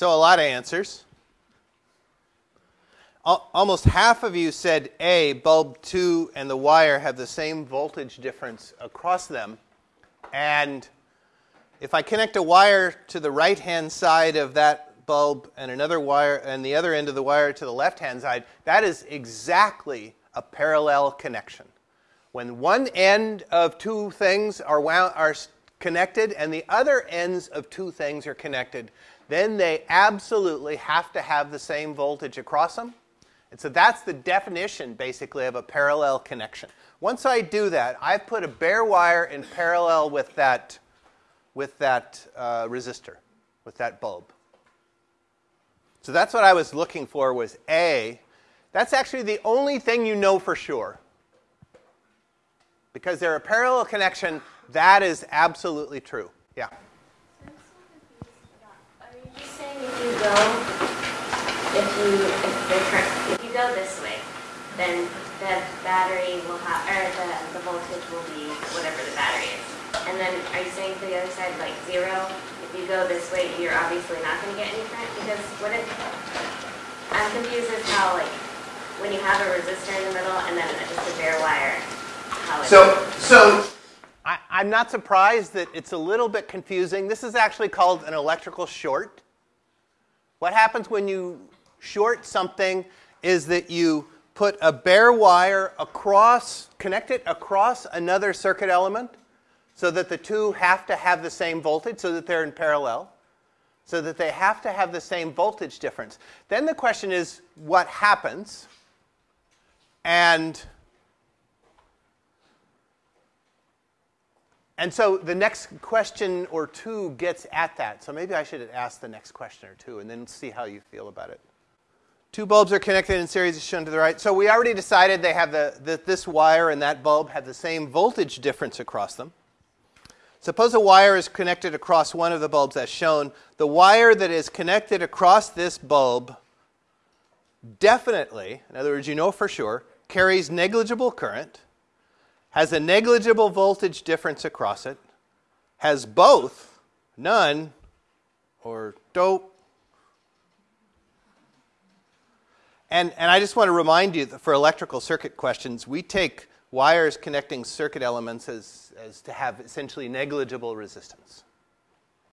So a lot of answers. Almost half of you said A, bulb 2 and the wire have the same voltage difference across them. And if I connect a wire to the right hand side of that bulb and another wire and the other end of the wire to the left hand side, that is exactly a parallel connection. When one end of two things are, wound, are connected and the other ends of two things are connected, then they absolutely have to have the same voltage across them. And so that's the definition, basically, of a parallel connection. Once I do that, I've put a bare wire in parallel with that, with that uh, resistor, with that bulb. So that's what I was looking for was A. That's actually the only thing you know for sure. Because they're a parallel connection, that is absolutely true. Yeah? Are you just saying if you go, if you, if if you go this way, then the battery will have, or the, the voltage will be whatever the battery is. And then are you saying for the other side, like zero? If you go this way, you're obviously not going to get any current because what if, I'm confused as how like, when you have a resistor in the middle and then just a bare wire, How so, so I, I'm not surprised that it's a little bit confusing. This is actually called an electrical short. What happens when you short something is that you put a bare wire across, connect it across another circuit element so that the two have to have the same voltage, so that they're in parallel, so that they have to have the same voltage difference. Then the question is what happens? And And so the next question or two gets at that. So maybe I should ask the next question or two and then see how you feel about it. Two bulbs are connected in series as shown to the right. So we already decided they have the, that this wire and that bulb have the same voltage difference across them. Suppose a wire is connected across one of the bulbs as shown. The wire that is connected across this bulb definitely, in other words, you know for sure, carries negligible current has a negligible voltage difference across it, has both, none, or dope. And, and I just want to remind you that for electrical circuit questions, we take wires connecting circuit elements as, as to have essentially negligible resistance.